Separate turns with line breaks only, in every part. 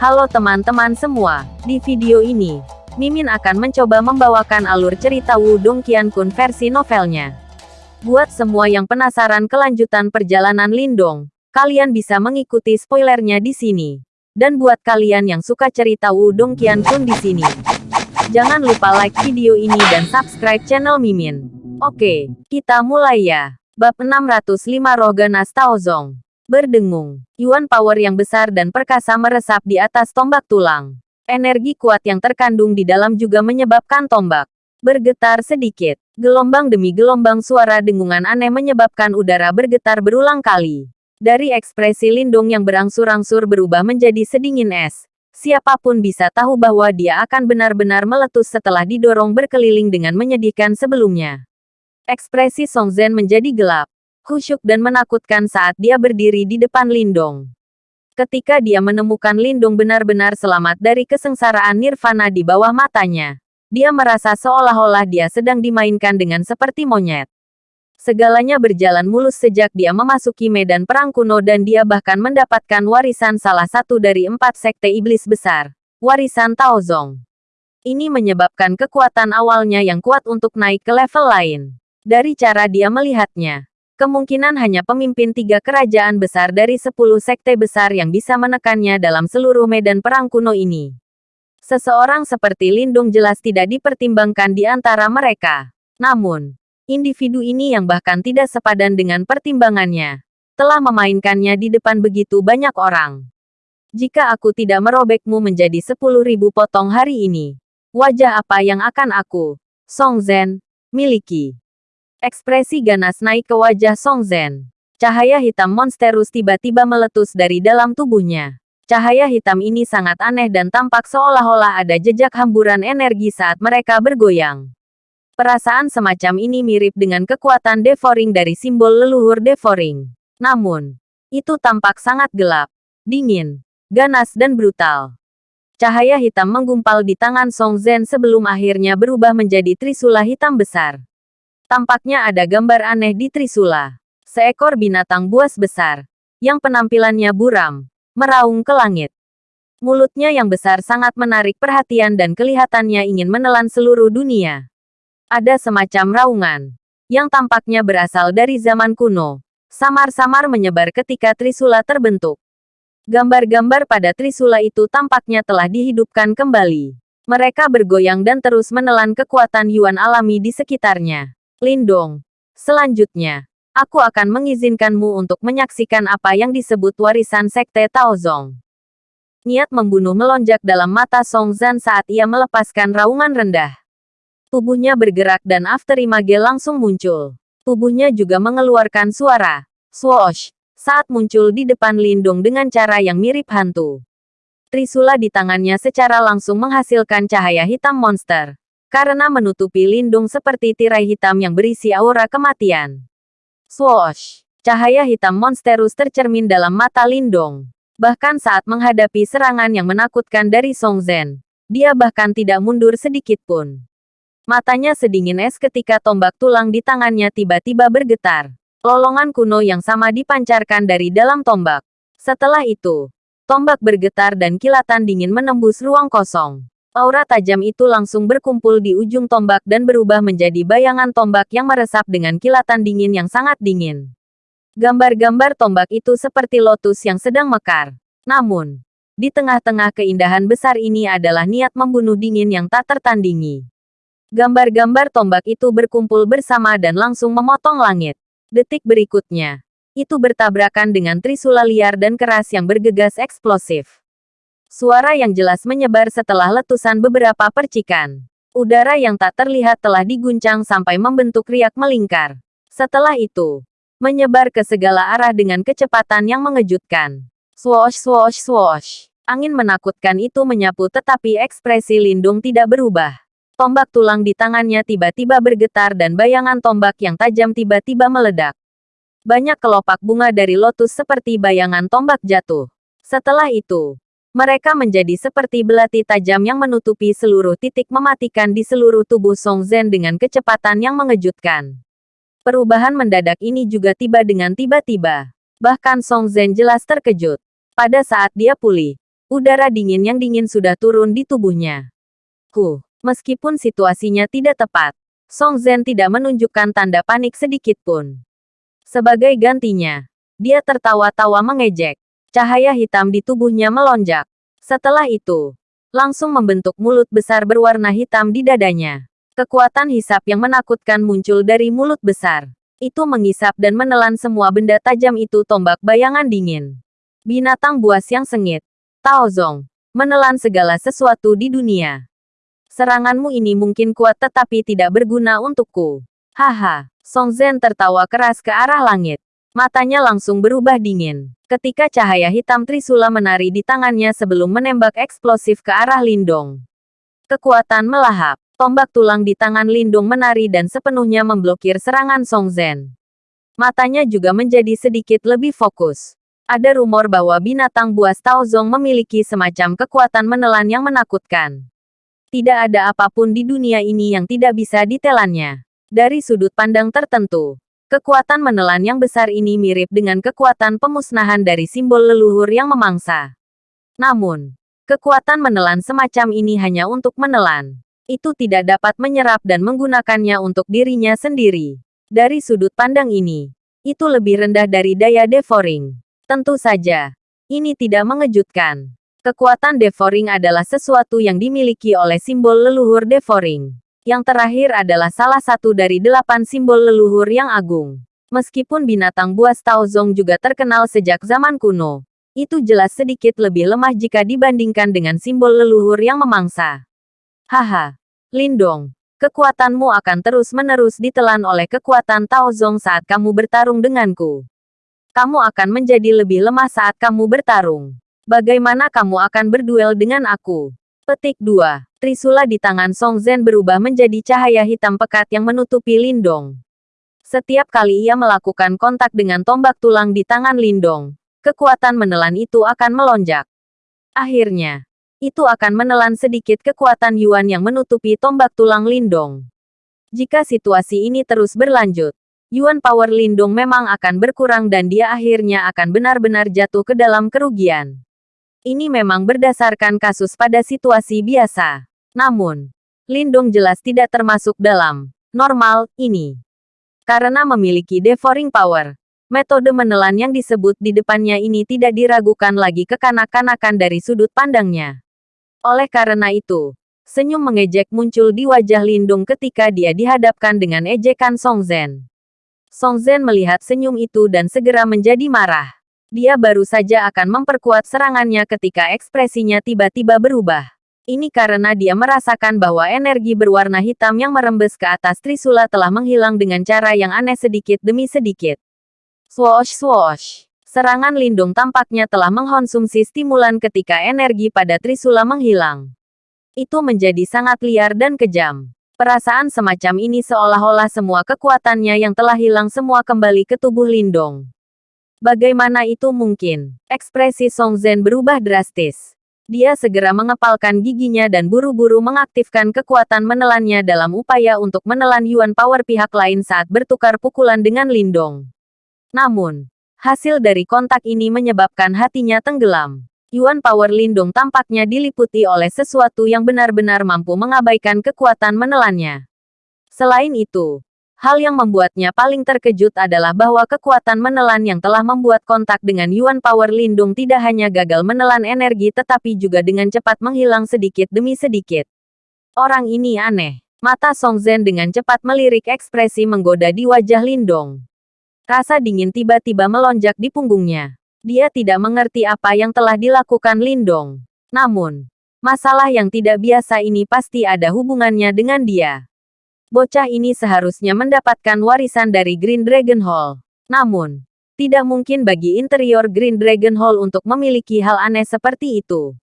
Halo teman-teman semua, di video ini, Mimin akan mencoba membawakan alur cerita Wudong Qiankun versi novelnya. Buat semua yang penasaran kelanjutan perjalanan Lindong, kalian bisa mengikuti spoilernya di sini. Dan buat kalian yang suka cerita Wudong Qiankun di sini, jangan lupa like video ini dan subscribe channel Mimin. Oke, kita mulai ya. Bab 605 Roh Ganas Taozong berdengung. Yuan power yang besar dan perkasa meresap di atas tombak tulang. Energi kuat yang terkandung di dalam juga menyebabkan tombak bergetar sedikit. Gelombang demi gelombang suara dengungan aneh menyebabkan udara bergetar berulang kali. Dari ekspresi Lindung yang berangsur-angsur berubah menjadi sedingin es. Siapa pun bisa tahu bahwa dia akan benar-benar meletus setelah didorong berkeliling dengan menyedihkan sebelumnya. Ekspresi Song Zhen menjadi gelap khusyuk dan menakutkan saat dia berdiri di depan Lindong. Ketika dia menemukan Lindung benar-benar selamat dari kesengsaraan nirvana di bawah matanya, dia merasa seolah-olah dia sedang dimainkan dengan seperti monyet. Segalanya berjalan mulus sejak dia memasuki medan perang kuno dan dia bahkan mendapatkan warisan salah satu dari empat sekte iblis besar, warisan Taozong. Ini menyebabkan kekuatan awalnya yang kuat untuk naik ke level lain. Dari cara dia melihatnya, kemungkinan hanya pemimpin tiga kerajaan besar dari sepuluh sekte besar yang bisa menekannya dalam seluruh medan perang kuno ini. Seseorang seperti Lindung jelas tidak dipertimbangkan di antara mereka. Namun, individu ini yang bahkan tidak sepadan dengan pertimbangannya, telah memainkannya di depan begitu banyak orang. Jika aku tidak merobekmu menjadi sepuluh ribu potong hari ini, wajah apa yang akan aku, Song Zhen, miliki? Ekspresi ganas naik ke wajah Song Zhen. Cahaya hitam monsterus tiba-tiba meletus dari dalam tubuhnya. Cahaya hitam ini sangat aneh dan tampak seolah-olah ada jejak hamburan energi saat mereka bergoyang. Perasaan semacam ini mirip dengan kekuatan devouring dari simbol leluhur devouring. Namun, itu tampak sangat gelap, dingin, ganas dan brutal. Cahaya hitam menggumpal di tangan Song Zhen sebelum akhirnya berubah menjadi trisula hitam besar. Tampaknya ada gambar aneh di Trisula. Seekor binatang buas besar, yang penampilannya buram, meraung ke langit. Mulutnya yang besar sangat menarik perhatian dan kelihatannya ingin menelan seluruh dunia. Ada semacam raungan, yang tampaknya berasal dari zaman kuno, samar-samar menyebar ketika Trisula terbentuk. Gambar-gambar pada Trisula itu tampaknya telah dihidupkan kembali. Mereka bergoyang dan terus menelan kekuatan Yuan alami di sekitarnya. Lindong. Selanjutnya, aku akan mengizinkanmu untuk menyaksikan apa yang disebut warisan Sekte Taozong. Niat membunuh melonjak dalam mata Song Zan saat ia melepaskan raungan rendah. Tubuhnya bergerak dan afterimage langsung muncul. Tubuhnya juga mengeluarkan suara, swoosh, saat muncul di depan Lindung dengan cara yang mirip hantu. Trisula di tangannya secara langsung menghasilkan cahaya hitam monster karena menutupi lindung seperti tirai hitam yang berisi aura kematian. Swoosh! Cahaya hitam monsterus tercermin dalam mata Lindong. Bahkan saat menghadapi serangan yang menakutkan dari Song Zhen, dia bahkan tidak mundur sedikit pun. Matanya sedingin es ketika tombak tulang di tangannya tiba-tiba bergetar. Lolongan kuno yang sama dipancarkan dari dalam tombak. Setelah itu, tombak bergetar dan kilatan dingin menembus ruang kosong. Aura tajam itu langsung berkumpul di ujung tombak dan berubah menjadi bayangan tombak yang meresap dengan kilatan dingin yang sangat dingin. Gambar-gambar tombak itu seperti lotus yang sedang mekar. Namun, di tengah-tengah keindahan besar ini adalah niat membunuh dingin yang tak tertandingi. Gambar-gambar tombak itu berkumpul bersama dan langsung memotong langit. Detik berikutnya, itu bertabrakan dengan trisula liar dan keras yang bergegas eksplosif. Suara yang jelas menyebar setelah letusan beberapa percikan. Udara yang tak terlihat telah diguncang sampai membentuk riak melingkar. Setelah itu, menyebar ke segala arah dengan kecepatan yang mengejutkan. Swoosh swoosh swoosh. Angin menakutkan itu menyapu tetapi ekspresi Lindung tidak berubah. Tombak tulang di tangannya tiba-tiba bergetar dan bayangan tombak yang tajam tiba-tiba meledak. Banyak kelopak bunga dari lotus seperti bayangan tombak jatuh. Setelah itu, mereka menjadi seperti belati tajam yang menutupi seluruh titik mematikan di seluruh tubuh Song Zhen dengan kecepatan yang mengejutkan. Perubahan mendadak ini juga tiba dengan tiba-tiba. Bahkan Song Zhen jelas terkejut. Pada saat dia pulih, Udara dingin yang dingin sudah turun di tubuhnya. Huh, meskipun situasinya tidak tepat, Song Zhen tidak menunjukkan tanda panik sedikit pun. Sebagai gantinya, dia tertawa-tawa mengejek. Cahaya hitam di tubuhnya melonjak. Setelah itu, langsung membentuk mulut besar berwarna hitam di dadanya. Kekuatan hisap yang menakutkan muncul dari mulut besar. Itu mengisap dan menelan semua benda tajam itu tombak bayangan dingin. Binatang buas yang sengit. Tao Zong. Menelan segala sesuatu di dunia. Seranganmu ini mungkin kuat tetapi tidak berguna untukku. Haha. Song Zhen tertawa keras ke arah langit. Matanya langsung berubah dingin. Ketika cahaya hitam Trisula menari di tangannya sebelum menembak eksplosif ke arah Lindong. Kekuatan melahap. Tombak tulang di tangan Lindung menari dan sepenuhnya memblokir serangan Song Zhen. Matanya juga menjadi sedikit lebih fokus. Ada rumor bahwa binatang buas Tao Zong memiliki semacam kekuatan menelan yang menakutkan. Tidak ada apa pun di dunia ini yang tidak bisa ditelannya. Dari sudut pandang tertentu, kekuatan menelan yang besar ini mirip dengan kekuatan pemusnahan dari simbol leluhur yang memangsa. Namun, kekuatan menelan semacam ini hanya untuk menelan itu tidak dapat menyerap dan menggunakannya untuk dirinya sendiri. Dari sudut pandang ini, itu lebih rendah dari daya devouring. Tentu saja, ini tidak mengejutkan. Kekuatan devouring adalah sesuatu yang dimiliki oleh simbol leluhur devouring. Yang terakhir adalah salah satu dari delapan simbol leluhur yang agung. Meskipun binatang buas Taozong juga terkenal sejak zaman kuno, itu jelas sedikit lebih lemah jika dibandingkan dengan simbol leluhur yang memangsa. Haha, Lindong, kekuatanmu akan terus-menerus ditelan oleh kekuatan Taozong saat kamu bertarung denganku. Kamu akan menjadi lebih lemah saat kamu bertarung. Bagaimana kamu akan berduel dengan aku? Petik 2. Trisula di tangan Song Zhen berubah menjadi cahaya hitam pekat yang menutupi Lindong. Setiap kali ia melakukan kontak dengan tombak tulang di tangan Lindong, kekuatan menelan itu akan melonjak. Akhirnya, itu akan menelan sedikit kekuatan Yuan yang menutupi tombak tulang Lindong. Jika situasi ini terus berlanjut, Yuan Power Lindong memang akan berkurang dan dia akhirnya akan benar-benar jatuh ke dalam kerugian. Ini memang berdasarkan kasus pada situasi biasa. Namun, Lindong jelas tidak termasuk dalam normal ini. Karena memiliki devouring power, metode menelan yang disebut di depannya ini tidak diragukan lagi kekanak-kanakan dari sudut pandangnya. Oleh karena itu, senyum mengejek muncul di wajah Lindung ketika dia dihadapkan dengan ejekan Song Zhen. Song Zhen melihat senyum itu dan segera menjadi marah. Dia baru saja akan memperkuat serangannya ketika ekspresinya tiba-tiba berubah. Ini karena dia merasakan bahwa energi berwarna hitam yang merembes ke atas Trisula telah menghilang dengan cara yang aneh sedikit demi sedikit. Swoosh swoosh. Serangan lindung tampaknya telah mengkonsumsi stimulan ketika energi pada Trisula menghilang. Itu menjadi sangat liar dan kejam. Perasaan semacam ini seolah-olah semua kekuatannya yang telah hilang semua kembali ke tubuh Lindong. Bagaimana itu mungkin? Ekspresi Song Zhen berubah drastis. Dia segera mengepalkan giginya dan buru-buru mengaktifkan kekuatan menelannya dalam upaya untuk menelan Yuan Power pihak lain saat bertukar pukulan dengan Lindong. Namun, Hasil dari kontak ini menyebabkan hatinya tenggelam. Yuan Power Lindung tampaknya diliputi oleh sesuatu yang benar-benar mampu mengabaikan kekuatan menelannya. Selain itu, hal yang membuatnya paling terkejut adalah bahwa kekuatan menelan yang telah membuat kontak dengan Yuan Power Lindung tidak hanya gagal menelan energi tetapi juga dengan cepat menghilang sedikit demi sedikit. Orang ini aneh. Mata Song Zhen dengan cepat melirik ekspresi menggoda di wajah Lindong. Rasa dingin tiba-tiba melonjak di punggungnya. Dia tidak mengerti apa yang telah dilakukan Lindong. Namun, masalah yang tidak biasa ini pasti ada hubungannya dengan dia. Bocah ini seharusnya mendapatkan warisan dari Green Dragon Hall. Namun, tidak mungkin bagi interior Green Dragon Hall untuk memiliki hal aneh seperti itu.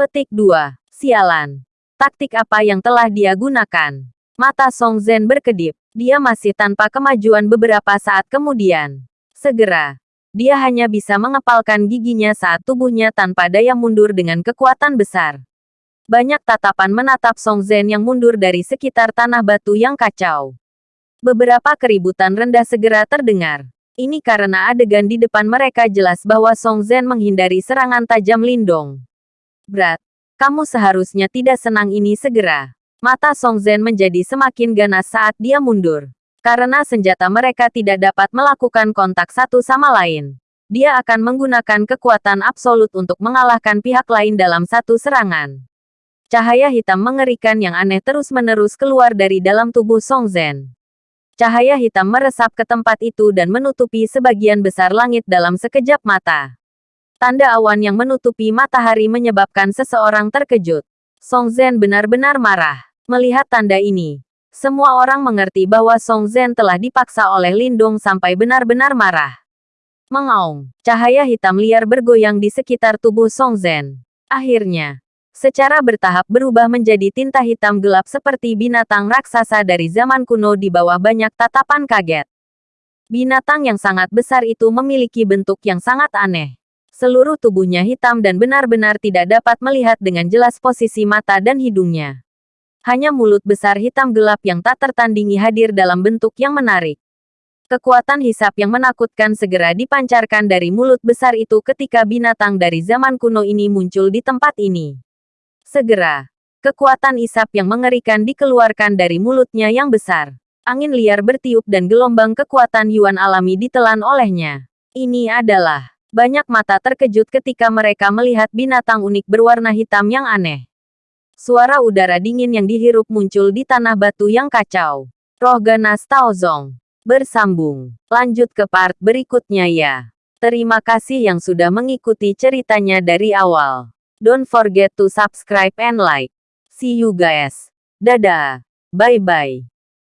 Petik 2. Sialan. Taktik apa yang telah dia gunakan? Mata Song Zhen berkedip. Dia masih tanpa kemajuan beberapa saat kemudian. Segera, dia hanya bisa mengepalkan giginya saat tubuhnya tanpa daya mundur dengan kekuatan besar. Banyak tatapan menatap Song Zhen yang mundur dari sekitar tanah batu yang kacau. Beberapa keributan rendah segera terdengar. Ini karena adegan di depan mereka jelas bahwa Song Zhen menghindari serangan tajam Lindong. Berat. Kamu seharusnya tidak senang ini segera. Mata Song Zhen menjadi semakin ganas saat dia mundur. Karena senjata mereka tidak dapat melakukan kontak satu sama lain. Dia akan menggunakan kekuatan absolut untuk mengalahkan pihak lain dalam satu serangan. Cahaya hitam mengerikan yang aneh terus-menerus keluar dari dalam tubuh Song Zhen. Cahaya hitam meresap ke tempat itu dan menutupi sebagian besar langit dalam sekejap mata. Tanda awan yang menutupi matahari menyebabkan seseorang terkejut. Song Zhen benar-benar marah. Melihat tanda ini, semua orang mengerti bahwa Song Zhen telah dipaksa oleh Lindung sampai benar-benar marah. Mengaung, cahaya hitam liar bergoyang di sekitar tubuh Song Zhen. Akhirnya, secara bertahap berubah menjadi tinta hitam gelap seperti binatang raksasa dari zaman kuno di bawah banyak tatapan kaget. Binatang yang sangat besar itu memiliki bentuk yang sangat aneh. Seluruh tubuhnya hitam dan benar-benar tidak dapat melihat dengan jelas posisi mata dan hidungnya hanya mulut besar hitam gelap yang tak tertandingi hadir dalam bentuk yang menarik. Kekuatan hisap yang menakutkan segera dipancarkan dari mulut besar itu ketika binatang dari zaman kuno ini muncul di tempat ini. Segera, kekuatan isap yang mengerikan dikeluarkan dari mulutnya yang besar. Angin liar bertiup dan gelombang kekuatan Yuan alami ditelan olehnya. Ini adalah banyak mata terkejut ketika mereka melihat binatang unik berwarna hitam yang aneh. Suara udara dingin yang dihirup muncul di tanah batu yang kacau. Roh ganas Taozong. Bersambung. Lanjut ke part berikutnya ya. Terima kasih yang sudah mengikuti ceritanya dari awal. Don't forget to subscribe and like. See you guys. Dadah. Bye-bye.